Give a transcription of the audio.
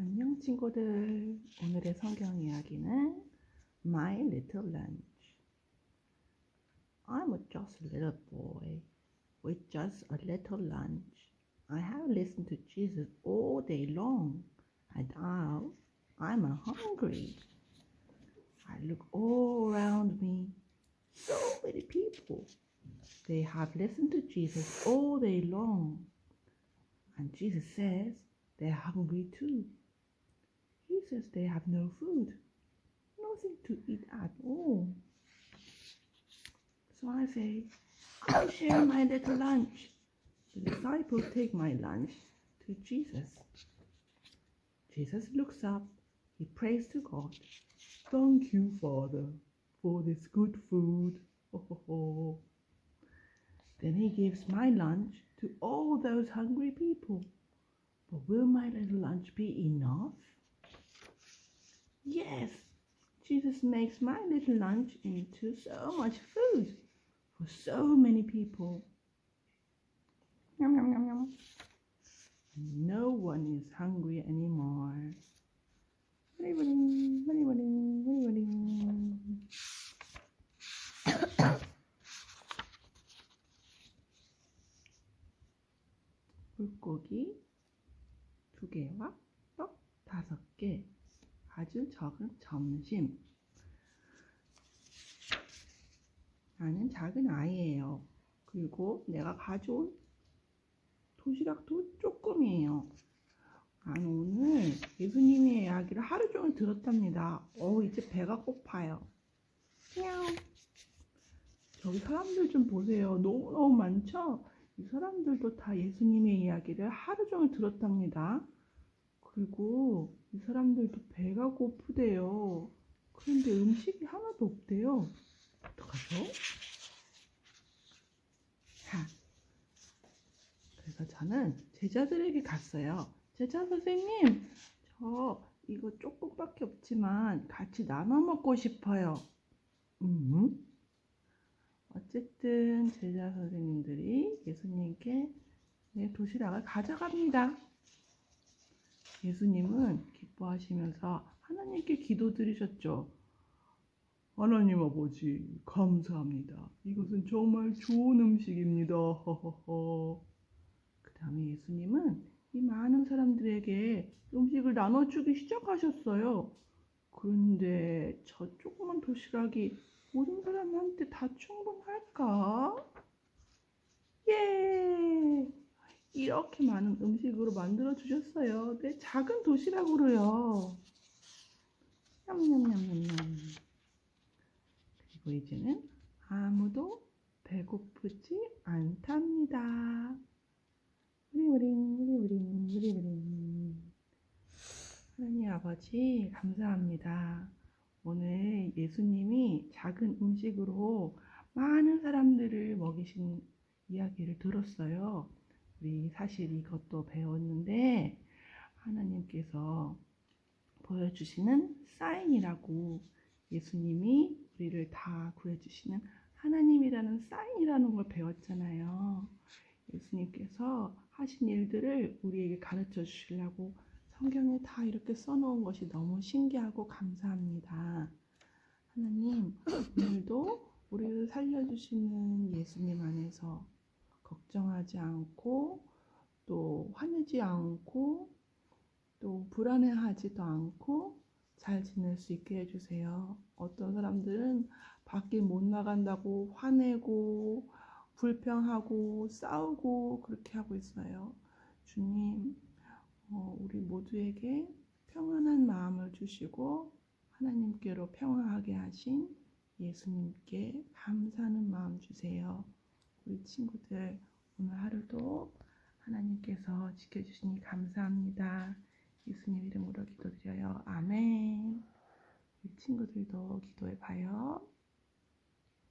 안녕 친구들. 오늘의 성경 이야기는 My Little Lunch. I'm just a little boy with just a little lunch. I have listened to Jesus all day long, and now I'm hungry. I look all around me. So many people. They have listened to Jesus all day long. And Jesus says they're hungry too. He says they have no food, nothing to eat at all. So I say, I'll share my little lunch. The disciples take my lunch to Jesus. Jesus looks up, he prays to God. Thank you, Father, for this good food. Ho, ho, ho. Then he gives my lunch to all those hungry people. But will my little lunch be enough? Yes, Jesus makes my little lunch into so much food for so many people. Yum, yum, yum, yum. No one is hungry anymore. Wadi-wadi, wadi-wadi, wadi-wadi. 물고기 두 개와 떡 다섯 개. 아주 적은 점심. 나는 작은 아이예요. 그리고 내가 가져온 도시락도 조금이에요. 나는 오늘 예수님의 이야기를 하루 종일 들었답니다. 어, 이제 배가 고파요. 냥. 저기 사람들 좀 보세요. 너무너무 많죠? 이 사람들도 다 예수님의 이야기를 하루 종일 들었답니다. 그리고 이 사람들도 배가 고프대요. 그런데 음식이 하나도 없대요. 어떡하죠? 자, 그래서 저는 제자들에게 갔어요. 제자 선생님, 저 이거 조금밖에 없지만 같이 나눠 먹고 싶어요. 음? 어쨌든 제자 선생님들이 예수님께 네, 도시락을 가져갑니다. 예수님은 기뻐하시면서 하나님께 기도 드리셨죠. 하나님 아버지, 감사합니다. 이것은 정말 좋은 음식입니다. 그 다음에 예수님은 이 많은 사람들에게 음식을 나눠주기 시작하셨어요. 그런데 저 조그만 도시락이 모든 사람한테 다 충분할까? 예! 이렇게 많은 음식으로 만들어 주셨어요. 내 작은 도시락으로요. 냠냠냠냠냠. 그리고 이제는 아무도 배고프지 않답니다. 우리우링, 우리우링, 우리우링. 하나님 아버지, 감사합니다. 오늘 예수님이 작은 음식으로 많은 사람들을 먹이신 이야기를 들었어요. 우리 사실 이것도 배웠는데 하나님께서 보여주시는 사인이라고 예수님이 우리를 다 구해주시는 하나님이라는 사인이라는 걸 배웠잖아요. 예수님께서 하신 일들을 우리에게 가르쳐 주시려고 성경에 다 이렇게 써놓은 것이 너무 신기하고 감사합니다. 하나님, 오늘도 우리를 살려주시는 예수님 안에서 걱정하지 않고 또 화내지 않고 또 불안해하지도 않고 잘 지낼 수 있게 해주세요. 어떤 사람들은 밖에 못 나간다고 화내고 불평하고 싸우고 그렇게 하고 있어요. 주님, 어, 우리 모두에게 평안한 마음을 주시고 하나님께로 평화하게 하신 예수님께 감사하는 마음 주세요. 우리 친구들 오늘 하루도 하나님께서 지켜주시니 감사합니다. 예수님 이름으로 기도드려요. 아멘. 우리 친구들도 기도해 봐요.